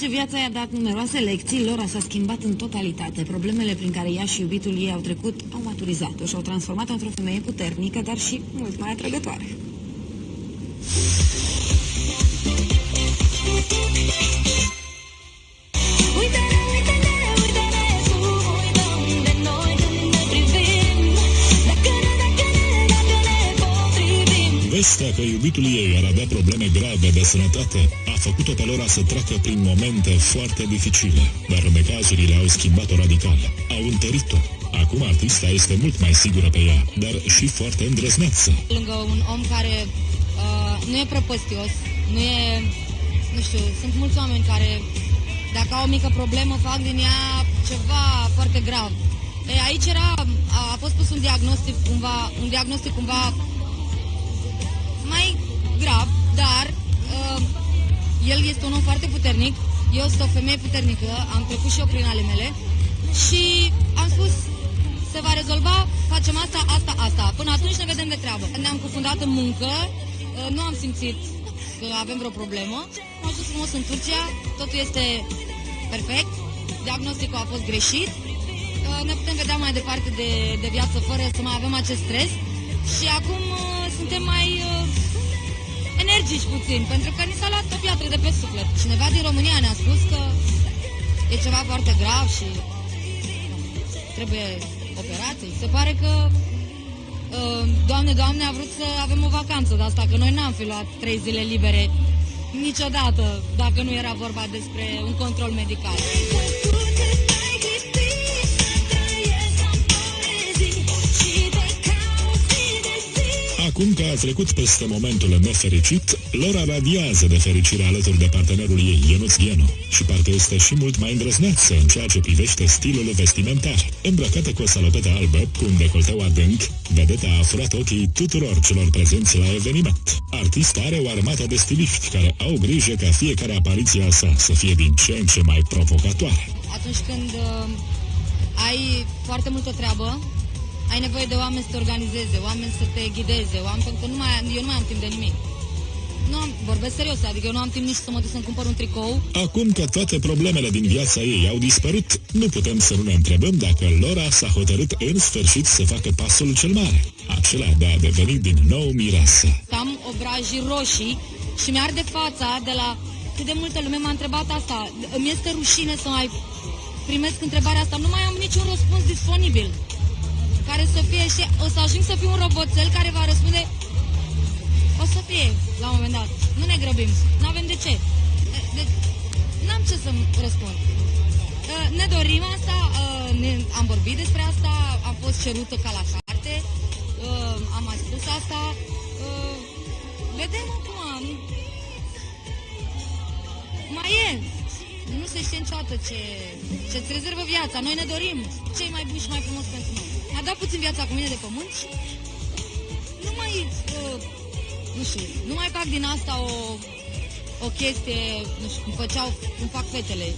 Ce viața i-a dat numeroase lecții, Lora s-a schimbat în totalitate. Problemele prin care ea și iubitul ei au trecut au maturizat-o și au transformat-o într-o femeie puternică, dar și mult mai atrăgătoare. Potrivim Vestea că iubitul ei ar avea probleme grave de sănătate a făcut-o pe Lora să treacă prin momente foarte dificile, dar necazurile au schimbat-o radical, au întărit-o. Acum artista este mult mai sigură pe ea, dar și foarte îndrăzneață. lângă un om care uh, nu e prăpăstios, nu e, nu știu, sunt mulți oameni care dacă au o mică problemă fac din ea ceva foarte grav. E, aici era, a, a fost pus un diagnostic cumva, un diagnostic cumva mai grav, dar uh, el este un om foarte puternic, eu sunt o femeie puternică, am trecut și eu prin ale mele. Și am spus se va rezolva, facem asta, asta, asta. Până atunci ne vedem de treabă. Ne-am cufundat în muncă, uh, nu am simțit că avem vreo problemă. Am ajuns frumos în Turcia, totul este perfect, diagnosticul a fost greșit, Uh, ne putem vedea mai departe de, de viață fără să mai avem acest stres. Și acum uh, suntem mai uh, energici puțin, pentru că ni s-a luat o piatră de pe suflet. Cineva din România ne-a spus că e ceva foarte grav și trebuie operații. Se pare că uh, Doamne, Doamne, a vrut să avem o vacanță de asta, că noi n-am fi luat trei zile libere niciodată, dacă nu era vorba despre un control medical. Acum că a trecut peste momentul nefericit, Lora radiază de fericire alături de partenerul ei, Ionuț Ghienu, și parcă este și mult mai îndrăzneață în ceea ce privește stilul vestimentar. Îmbrăcată cu o salopetă albă, cu un decolteu adânc, vedeta a furat ochii tuturor celor prezenți la eveniment. Artista are o armată de stiliști care au grijă ca fiecare apariție a sa să fie din ce în ce mai provocatoare. Atunci când uh, ai foarte multă treabă, ai nevoie de oameni să te organizeze, oameni să te ghideze, oameni, pentru că nu mai, eu nu mai am timp de nimic. Nu am, vorbesc serios, adică eu nu am timp nici să mă duc să-mi cumpăr un tricou. Acum că toate problemele din viața ei au dispărut, nu putem să nu ne întrebăm dacă Lora s-a hotărât în sfârșit să facă pasul cel mare, acela de a deveni din nou mireasă. Am obrajii roșii și mi-arde fața de la cât de multă lume m-a întrebat asta. Îmi este rușine să mai primesc întrebarea asta. Nu mai am niciun răspuns disponibil care să fie și o să ajung să fiu un roboțel care va răspunde o să fie la un moment dat. Nu ne grăbim. Nu avem de ce. Deci, n-am ce să răspund. Uh, Ne dorim asta, uh, ne, am vorbit despre asta, am fost cerută ca la carte, uh, am mai spus asta. uh, Vedem acum. nu- Mai e. Nu se știe niciodată ce, ce-ți rezervă viața. Noi ne dorim cei mai buni și mai frumos pentru noi. A dat puțin viața cu mine de pământ și nu mai, uh, nu știu, nu mai fac din asta o, o chestie, nu știu, cum făceau, cum fac fetele.